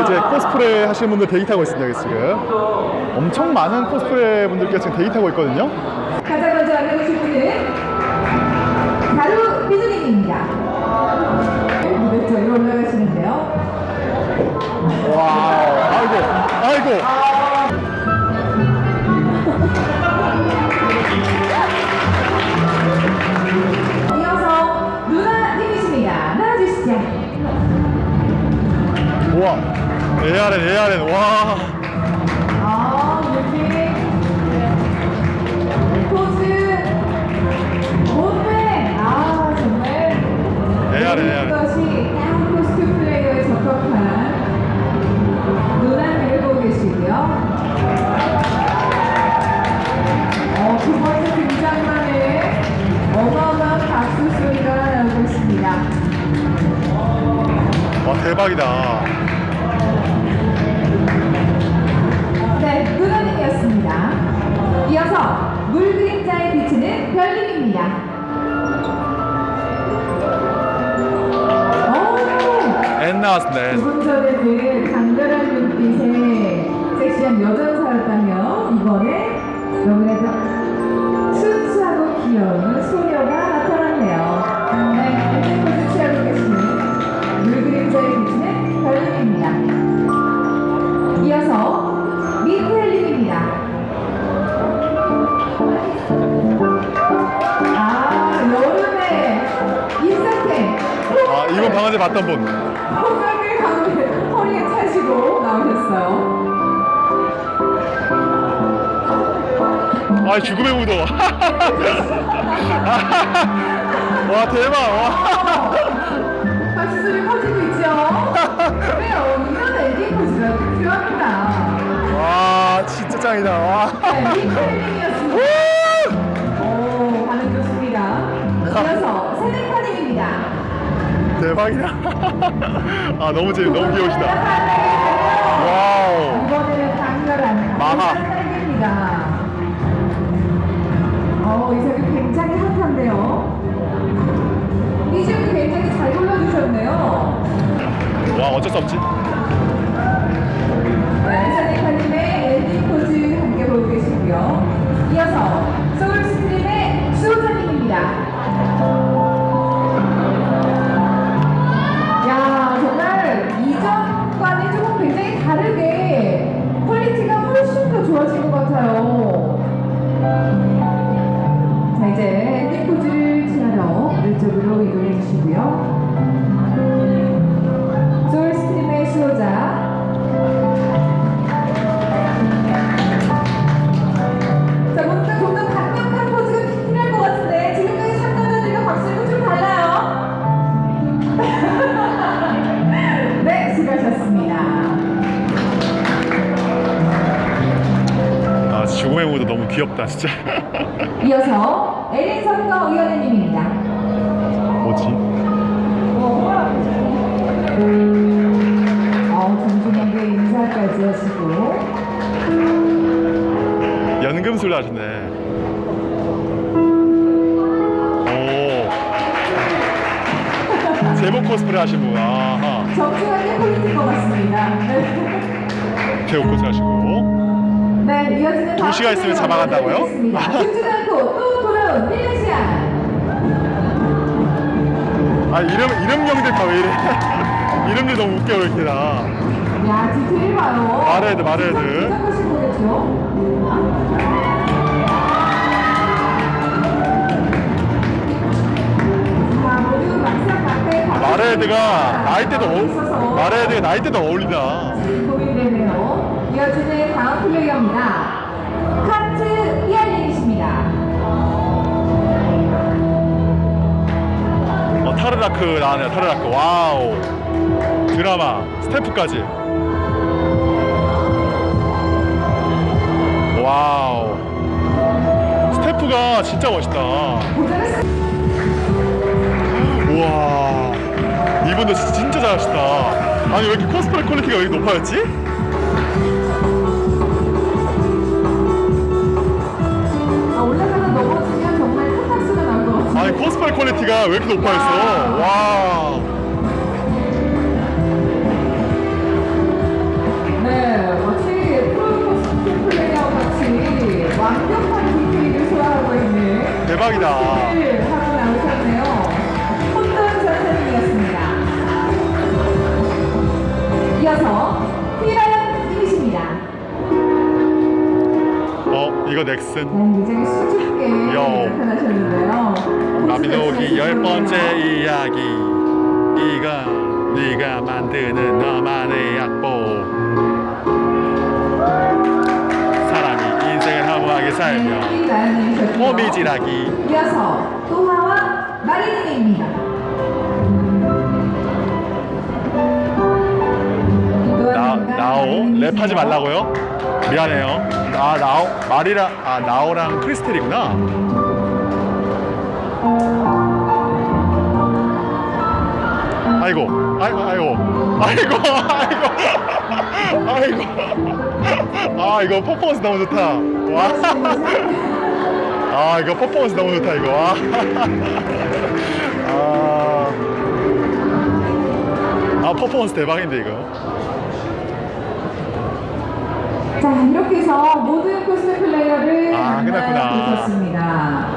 이제 코스프레 하시는 분들 타고 있습니다 지금 엄청 많은 코스프레 분들께서 지금 타고 있거든요 가장 먼저 알려주실 분은 바로 비누님입니다. 무대 위로 올라가시는데요. 와우 아이고 아이고 대박이다 네, 누나님이었습니다. 이어서 물 그림자에 비치는 별님입니다. 나왔습니다 조금 전에 그 강렬한 눈빛의 섹시한 여전사였다면 이번에 너무나도 순수하고 귀여운 소녀가 아 전에 봤던 분 호각을 가운데 허리에 차시고 나오셨어요. 아 죽음의 무도 와 대박 와. 박수소리 커지고 있죠? 그래요. 이런 엔딩 포즈가 필요합니다. 와 진짜 짱이다 와. 네, 대박이다 아 너무 재밌 너무 귀여우시다 와우 마하. 딸기입니다. 어, 이 색이 굉장히 핫한데요. 이춤 굉장히 잘 골라주셨네요. 와 어쩔 수 없지 무도 너무 귀엽다 진짜 이어서 에린 선거 위원회님입니다. 뭐지 어, 정중하게 인사까지 하시고 연금술 하시네 오 제목 코스프레 하신 분 아하 정중하게 포인트인 것 같습니다. 네. 제목 코스프레 하시고 네, 이어지는 두 시간 있으면 잡아간다고요? 죽지 않고 또 돌아온 밀레시아. 아 이름 이름명들 다 왜 이래 이름들 너무 웃겨 왜 이렇게 다 야, 디테일 봐요. 모두 막상 막대 마레드가 나이대도 마레드가 나이대도 고민되네요. 이어지는 다음 플레이어입니다. 카트 이알린이십니다. 어 타르라크 나왔네요 타르라크 와우 드라마 스태프까지 와우 스태프가 진짜 멋있다. 우와 이분들 진짜 잘하시다 아니 왜 이렇게 코스프레 퀄리티가 왜 이렇게 높아졌지? 퀄리티가 왜 이렇게 높아졌어? 아. 와. 네, 마치 프로포스 플레이와 같이 완벽한 디테일을 소화하고 있는 대박이다. 하고 나오셨네요. 혼돈 선생님이었습니다. 이어서 이거 넥슨. 굉장히 수줍게 요. 나타나셨는데요. 마비노기 열 번째 이야기. 이건 네가 만드는 너만의 약보. 사람이 인생을 허무하게 살며 휘라연님이셨고요. 호미질하기. 이어서 또하와 마리님입니다. 나 나오 랩하지 말라고요? 미안해요. 아 나오 말이랑 아 나오랑 크리스텔이구나. 아이고 아이고 아이고 아이고 아이고 아이고 아 이거 퍼포먼스 너무 좋다. 와. 아 이거 퍼포먼스 너무 좋다 이거. 와. 아. 아 퍼포먼스 대박인데 이거. 자 이렇게 해서 모든 코스프 플레이어를 아. 만나보셨습니다.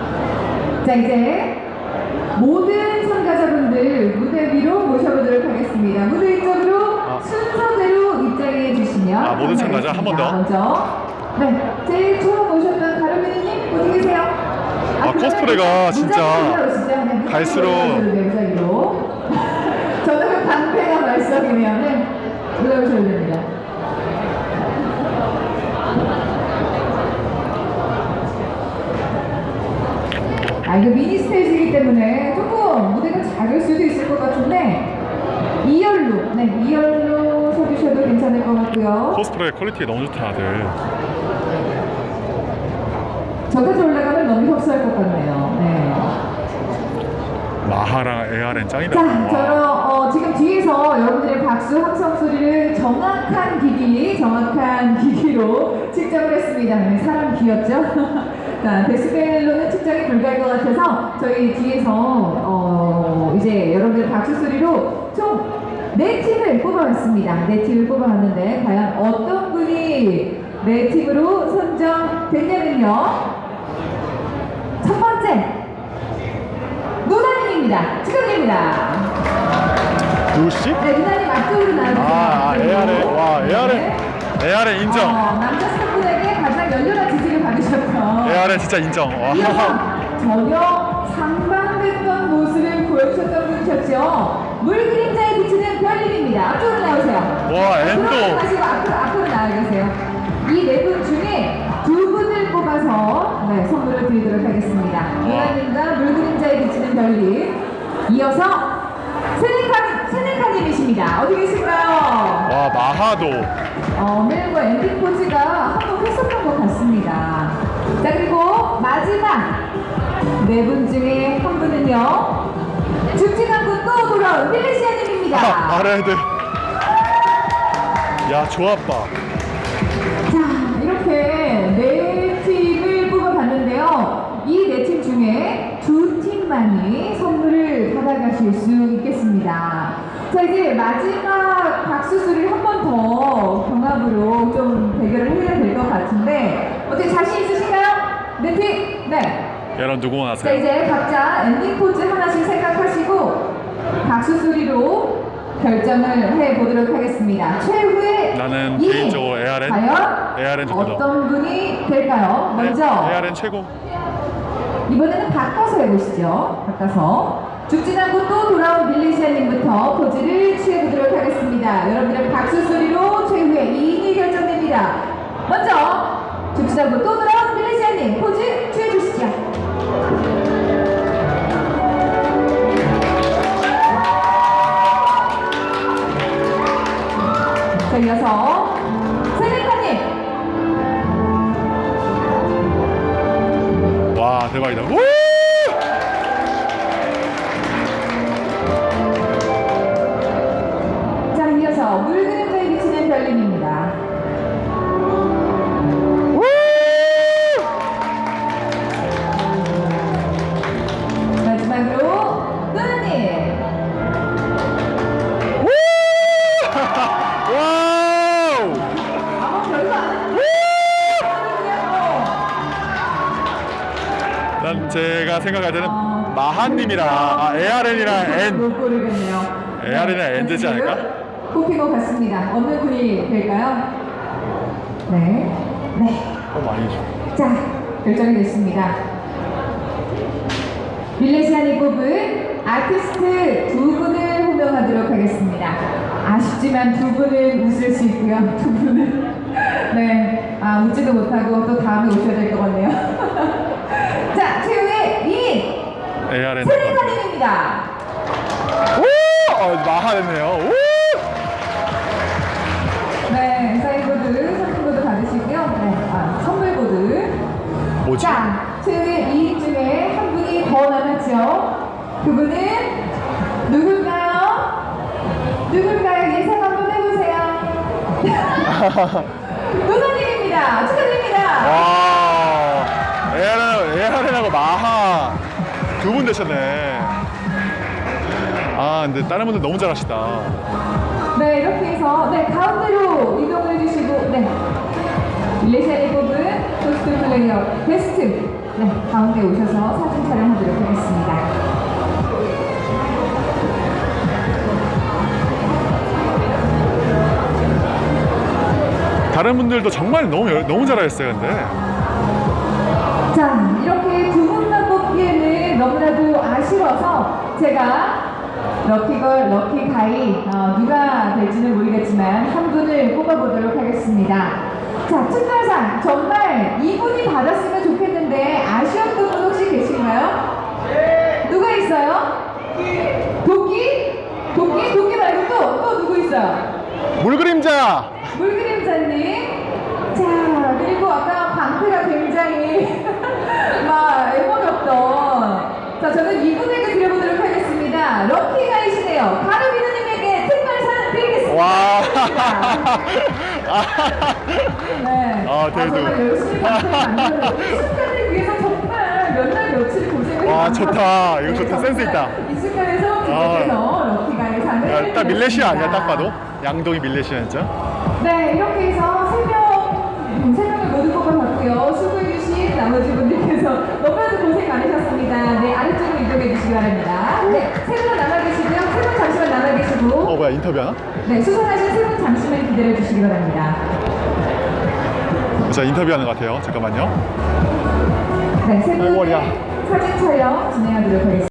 자 이제 모든 참가자분들 무대 위로 모셔보도록 하겠습니다. 무대 이쪽으로 아. 순서대로 입장해 주시면 아, 모든 참가자 한 번 더? 먼저 네 제일 처음 오셨던 가르미님 어디 계세요? 아, 코스프레가 진짜 네, 갈수록- 저는 그 방패가 말썽이면 네, 올라오셔야 됩니다. 아 이거 미니 스테이지이기 때문에 조금 무대가 작을 수도 있을 것 같은데 2열로 네 2열로 서주셔도 괜찮을 것 같고요 코스프레 퀄리티 너무 좋다 다들. 저까지 올라가면 너무 협소할 것 같네요 네. 마하랑 에아렌 짱이다. 자 와. 저로 어, 지금 뒤에서 여러분들의 박수 함성 소리를 정확한 기기 정확한 기기로 측정을 했습니다 네, 사람 귀엽죠? 자 데시벨로는 측정이 불가할 것 같아서 저희 뒤에서 어, 이제 여러분들 박수 소리로 총 네 팀을 뽑아봤습니다. 네 팀을 뽑아봤는데 과연 어떤 분이 네 팀으로 선정됐냐면요. 첫 번째 누나님입니다. 축하드립니다. 누구시? 네, 누나님 앞쪽으로 나와주세요. 아, 아 에아렌. 와, 에아렌. 네. 에아렌 인정. 어, 남자 스태프분에게 가장 열렬한 에아렌 진짜 인정. 전혀 상반됐던 모습을 보여주셨던 분이셨죠. 물 그림자에 비치는 별님입니다. 앞쪽으로 나오세요. 와, 엔도. 다시 앞으로, 앞으로 나와 계세요. 이 네 분 중에 두 분을 뽑아서 네, 선물을 드리도록 하겠습니다. 누나님과 물 그림자에 비치는 별님. 이어서 세네카, 세네카님이십니다. 어디 계실까요? 와 마하도. 어, 멜과 엔딩 포즈가 한번 했었던 것 같습니다. 자, 그리고 마지막 네 분 중에 한 분은요. 죽지 않고 또 돌아온 필리시아님입니다. 아, 아레드. 야 조합봐. 자, 이렇게 네 팀을 뽑아봤는데요. 이 네 팀 중에 두 팀만이 선물을 받아가실 수 있겠습니다. 자, 이제 마지막 박수 소리를 한번 더 경합으로 좀 대결을 해야 될 것 같은데, 어떻게 자신 있으신가요? 네 팀? 네. 여러분 누구 자, 원하세요? 이제 각자 엔딩 포즈 하나씩 생각하시고, 박수 소리로 결정을 해보도록 하겠습니다. 최후의 나는 이 개인적으로 에아렌. 과연 좋거든. 어떤 분이 될까요? 먼저 에- 에아렌 최고. 이번에는 바꿔서 해보시죠. 바꿔서 죽지 않고 또 돌아온 빌리시아님부터 포즈를 취해보도록 하겠습니다. 여러분들 박수 소리로 최후의 2인이 결정됩니다. 먼저 죽지 않고 또 돌아온 빌리시아님 포즈 난 제가 생각할 때는 어, 마하님이랑 아, ARN이랑 N. AR이나 N 되지 않을까? 뽑힌 것 같습니다. 어느 분이 될까요? 네. 네. 어 많이 줘. 자, 결정이 됐습니다. 밀레시안이 뽑은 아티스트 두 분을 호명하도록 하겠습니다. 아쉽지만 두 분은 웃을 수 있고요. 두 분은 네, 아, 웃지도 못하고 또 다음에 오셔야 될 것 같네요. 자, 최후의 2인 ARN 세리카님입니다. 오! 어, 마하였네요. 오! 네, 사인보드, 선물보드 받으시고요. 네, 아, 선물보드. 뭐지? 자, 최후의 2인 중에 한 분이 더 남았죠. 그분은 누굴까요? 누굴까요? 예상 한번 해보세요. 누나님입니다. 축하드립니다. ARN하고 마하 두 분 되셨네. 아, 근데 다른 분들 너무 잘하시다. 네, 이렇게 해서 네 가운데로 이동을 해주시고 네 밀레시아에 뽑은 코스튬 플레이어 베스트 네 가운데 오셔서 사진 촬영하도록 하겠습니다. 다른 분들도 정말 너무 열- 너무 잘하셨어요, 근데. 자, 너무나도 아쉬워서 제가 럭키걸, 럭키가이 어, 누가 될지는 모르겠지만 한 분을 뽑아보도록 하겠습니다. 자, 특별상 정말 이분이 받았으면 좋겠는데 아쉬웠던 분 혹시 계신가요? 누가 있어요? 도끼? 도끼? 도끼 말고 또, 또 누구 있어요? 물그림자! 물그림자님. 자, 그리고 아까 방패가 굉장히 막 애먹었던. 자, 저는 이분에게 드려보도록 하겠습니다. 럭키가이시네요. 가르비누님에게 특별상 드리겠습니다. 와. 네. 아, 대두. 정말 열심히 방패를 만들어. 이 순간을 위해서 정말 몇날 며칠 고생을 와, 좋다. 이거 좋다. 네, 센스 있다. 아. 이 순간에서 럭키가이상을 야, 딱 밀레시아 아니야, 딱. 봐도? 양동이 밀레시아 진짜? 네, 이렇게 해서 세 명, 음, 세 명을 모두 뽑아봤고요. 수고해주신 나머지 분들께서 너무나도 고생 많으셨습니다. 네, 아래쪽으로 이동해 주시기 바랍니다. 네, 세 분은 남아 계시고, 어, 뭐야, 인터뷰 하나? 네, 수상하신 세 분 잠시만 기다려 주시기 바랍니다. 자, 인터뷰 하는 것 같아요. 잠깐만요. 네, 세 어, 사진 촬영 진행하도록 하겠습니다.